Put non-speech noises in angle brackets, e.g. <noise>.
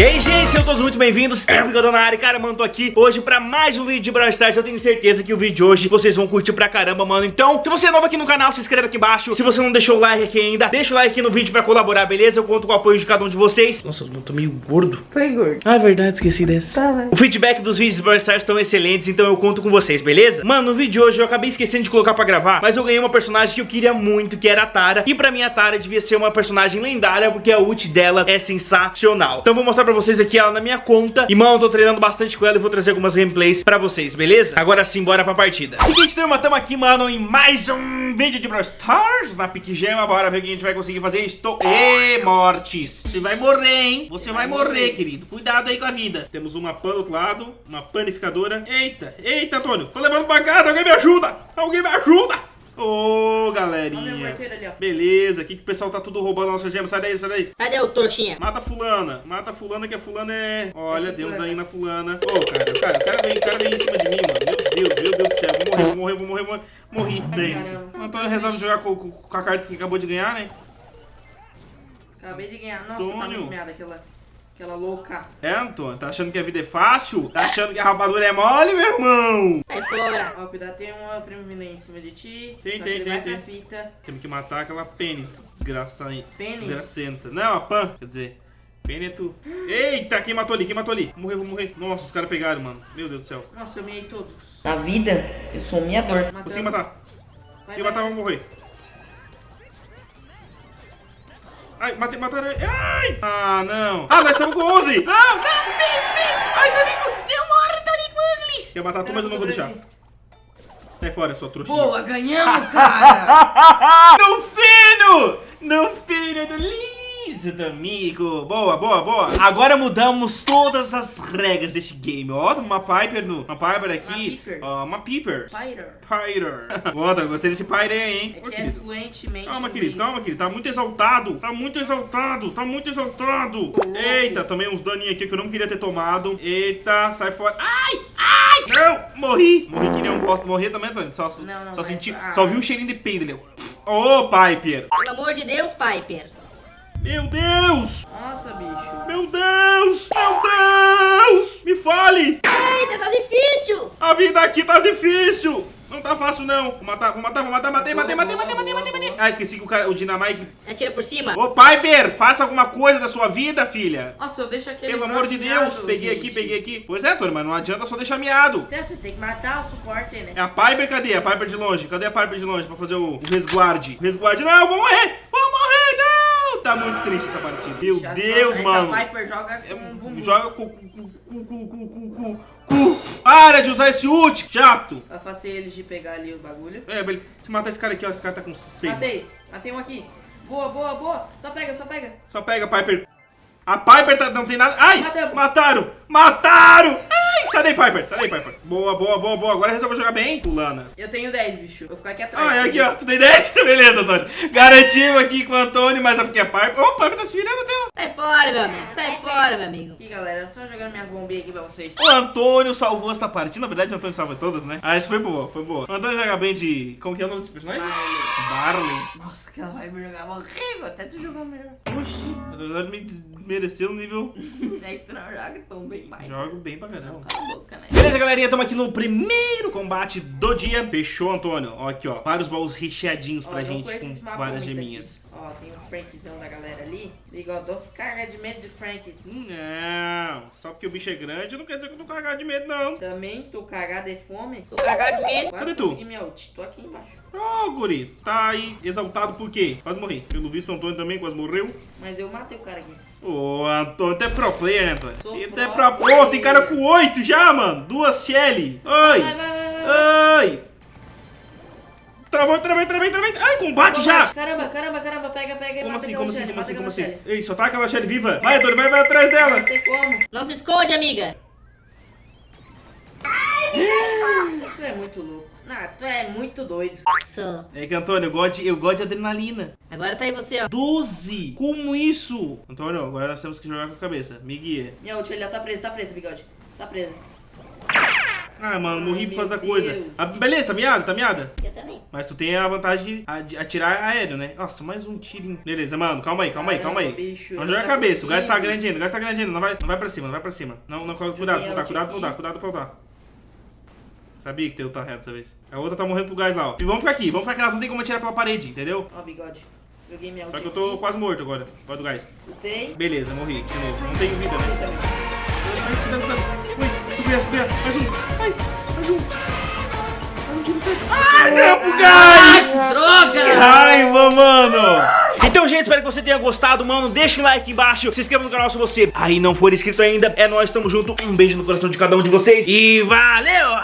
E aí, gente, sejam todos muito bem-vindos. Eu tô na área, cara, mano, tô aqui hoje pra mais um vídeo de Brawl Stars. Eu tenho certeza que o vídeo de hoje vocês vão curtir pra caramba, mano. Então, se você é novo aqui no canal, se inscreva aqui embaixo. Se você não deixou o like aqui ainda, deixa o like aqui no vídeo pra colaborar, beleza? Eu conto com o apoio de cada um de vocês. Nossa, eu tô meio gordo. Foi gordo. Ah, é verdade, esqueci dessa. Tá, vai. O feedback dos vídeos de Brawl Stars estão excelentes, então eu conto com vocês, beleza? Mano, no vídeo de hoje eu acabei esquecendo de colocar pra gravar, mas eu ganhei uma personagem que eu queria muito, que era a Tara. E pra mim a Tara devia ser uma personagem lendária, porque a ult dela é sensacional. Então vou mostrar pra vocês aqui ela na minha conta. E, mano, eu tô treinando bastante com ela e vou trazer algumas gameplays pra vocês, beleza? Agora sim, bora pra partida. Seguinte, turma, tamo aqui, mano, em mais um vídeo de Brawl Stars na Pique Gema. Bora ver o que a gente vai conseguir fazer. Estou... Ê, mortes! Você vai morrer, hein? Você vai morrer, querido. Cuidado aí com a vida. Temos uma pan do outro lado, uma panificadora. Eita, eita, Antônio. Tô levando pancada, alguém me ajuda! Alguém me ajuda! Ô, Olha o meu galerinha. morteiro ali, ó. Beleza, aqui que o pessoal tá tudo roubando a nossa gema. Sai daí, sai daí. Cadê o trouxinha? Mata fulana, mata fulana que a fulana é... Olha, Esse Deus fulana. daí na fulana. Ô, cara, cara, o cara vem, o cara vem em cima de mim, mano. Meu Deus, meu Deus do céu. Vou morrer, vou morrer, vou morrer, vou morrer. Morri, Ai, Dance. O Antônio resolve jogar com, com- com a carta que acabou de ganhar, né? Acabei de ganhar. Nossa, tá Antônio. muito merda aquela, aquela louca. É, Antônio, tá achando que a vida é fácil? Tá achando que a rapadura é mole, meu irmão? Sai fora. Ó, cuidado, tem uma aí em cima de ti. Tem, só tem, tem, tem. fita. Temos que matar aquela Penny, desgraça... Penny? desgracenta. Não, a Pan, quer dizer... Penny é tu. Eita, quem matou ali? Quem matou ali? Vou morrer, vou morrer. Nossa, os caras pegaram, mano. Meu Deus do céu. Nossa, eu miei todos. Na vida, eu sou um miador. Consegui matar. Vai, Consegui vai, matar, vai. vou morrer. Ai, matei, mataram. Ai! Ah, não. Ah, nós estamos com 11. Não, não, vem, vem. Ai, Tonico. Demora, Tonico Uglis. Quer matar tu, mas eu não vou deixar. Sai fora, sua trouxinha. Boa, ganhamos, cara! <laughs> No fino! Tonico. Boa, boa, boa. Agora mudamos todas as regras desse game. Ó, uma Piper no... Uma Piper aqui. Piper. Ó, uma Piper. Pyre. <laughs> Boa, Antônio, gostei desse Pyre aí, hein? É Ô, que é fluentemente. Calma, querido, calma, querido. Tá muito exaltado. Tá muito exaltado. Tá muito exaltado. Eita, tomei uns daninhos aqui que eu não queria ter tomado. Eita, sai fora. Ai, ai. Não, morri. Morri que nem um bosta. Morri também, Antônio. Só, Não, não, só senti, Ah. só vi um cheirinho de peido. Ô, Piper. Pelo amor de Deus, Piper. Meu Deus. Nossa, bicho. Meu Deus. Meu Deus. Me fale. Eita, tá difícil. A vida aqui tá difícil. Não tá fácil, não. Vou matar, vou matar, vou matar. Matei, matei, matei, matei, matei, matei, matei. Ah, esqueci que o, cara, o Dynamite... Atira por cima. Ô, Piper, faça alguma coisa da sua vida, filha. Nossa, eu deixo aquele. Pelo amor de Deus, peguei gente. aqui, peguei aqui. Pois é, mas não adianta só deixar miado. Então, Vocês têm que matar o suporte, né? É a Piper, cadê? A Piper de longe. Cadê a Piper de longe pra fazer o, o resguarde? Resguarde. Não, eu vou morrer! Tá muito triste essa partida. Meu Essa- Deus, essa mano. Piper joga com bumbum. Joga com cu, cu, cu, cu. Para de usar esse ult, chato. Afastei eles de pegar ali o bagulho. É. Se matar esse cara aqui, ó. Esse cara tá com 6. Matei. Matei um aqui. Boa, boa, boa. Só pega, só pega. Só pega Piper. A Piper tá, não tem nada. Ai! Matamos. Mataram! Mataram! Ai! Sai daí, Piper! Sai daí, Piper! Boa, boa, boa, boa. Agora resolveu jogar bem, Fulana. Eu tenho 10, bicho. Vou ficar aqui atrás. Ah, é aqui, ó. Tu tem 10? <laughs> Beleza, Antônio. Garantimos aqui com o Antônio, mas é porque a Piper. Ô, Piper tá se virando até, ó. Sai fora, meu amigo. Sai fora, meu amigo. Aqui, galera. Só jogando minhas bombinhas aqui pra vocês. O Antônio salvou essa partida. Na verdade, o Antônio salva todas, né? Ah, isso foi boa, foi boa. O Antônio joga bem de. Como que é o nome desse personagem? Barley. Nossa, aquela vai me jogar horrível. Até tu jogar melhor. Oxi, agora me desmereceu o nível. <laughs> É que tu não joga tão bem mais. Jogo bem pra caramba. Cala a boca, né? Beleza, galerinha, estamos aqui no primeiro combate do dia. Fechou, Antônio? Ó, aqui, ó. Vários baús recheadinhos Ó, pra gente com várias geminhas. aqui. Ó, tem um Frankzão da galera ali. Liga, ó, dois cargas de medo de Frank. Não, só porque o bicho é grande não quer dizer que eu tô carregado de medo, não. Também tô cagado de fome. Tô cagado de medo. Quase Cadê tu? consegui minha ult. Tô aqui embaixo. Ô, guri, tá aí exaltado por quê? Quase morri. Pelo visto, o Antônio também quase morreu. Mas eu matei o cara aqui. Ô, Antônio, tu é pro player, né, Antônio? Sou Tu é pro pro... Ô, player. tem cara com oito já, mano. Duas Shelly. Oi. Vai, vai, vai, vai. Oi. Travou, travei, travei. Ai, combate já. Caramba, caramba, caramba. Pega, pega Como assim, como assim, como assim, como assim? Ei, só tá aquela Shelly viva. Vai, Antônio, vai, vai atrás dela. Não tem como. Não se esconde, amiga. Tu é muito louco. Não, tu é muito doido. Sou. É que, Antônio, eu gosto de, eu gosto de adrenalina. Agora tá aí você, ó. 12! Como isso? Antônio, agora nós temos que jogar com a cabeça. Me guia. Minha ult, ele tá preso, tá preso, bigode. Tá preso. Ah, mano, morri Ai, por causa da coisa. Ah, beleza, tá miada, tá miada? Eu também. Mas tu tem a vantagem de atirar aéreo, né? Nossa, mais um tiro. Beleza, mano, calma aí, calma aí, calma aí. Bicho, Não joga a cabeça, o gás tá grande ainda, o gás tá grande ainda. Não vai, não vai pra cima, não vai pra cima. Não, não, cuidado, cuidado, cuidado, cuidado, cuidado, cuidado pra lutar. Sabia que teu tá reto dessa vez. A outra tá morrendo pro gás lá, ó. E vamos ficar aqui, vamos ficar aqui, nós não tem como atirar pela parede, entendeu? Ó, bigode. Joguei minha Só que eu tô aqui. quase morto agora, causa do gás. Lutei. Beleza, morri de novo. Não tenho vida, né? Eu também. Ai, ganha, tu ganha. Mais um. Ai, mais um. Mais um tiro certo. Ai, não, gás! Droga! Que raiva, mano! Então, gente, espero que você tenha gostado, mano. Deixa um like aqui embaixo, se inscreva no canal se você aí não for inscrito ainda. É nóis, tamo junto. Um beijo no coração de cada um de vocês e valeu!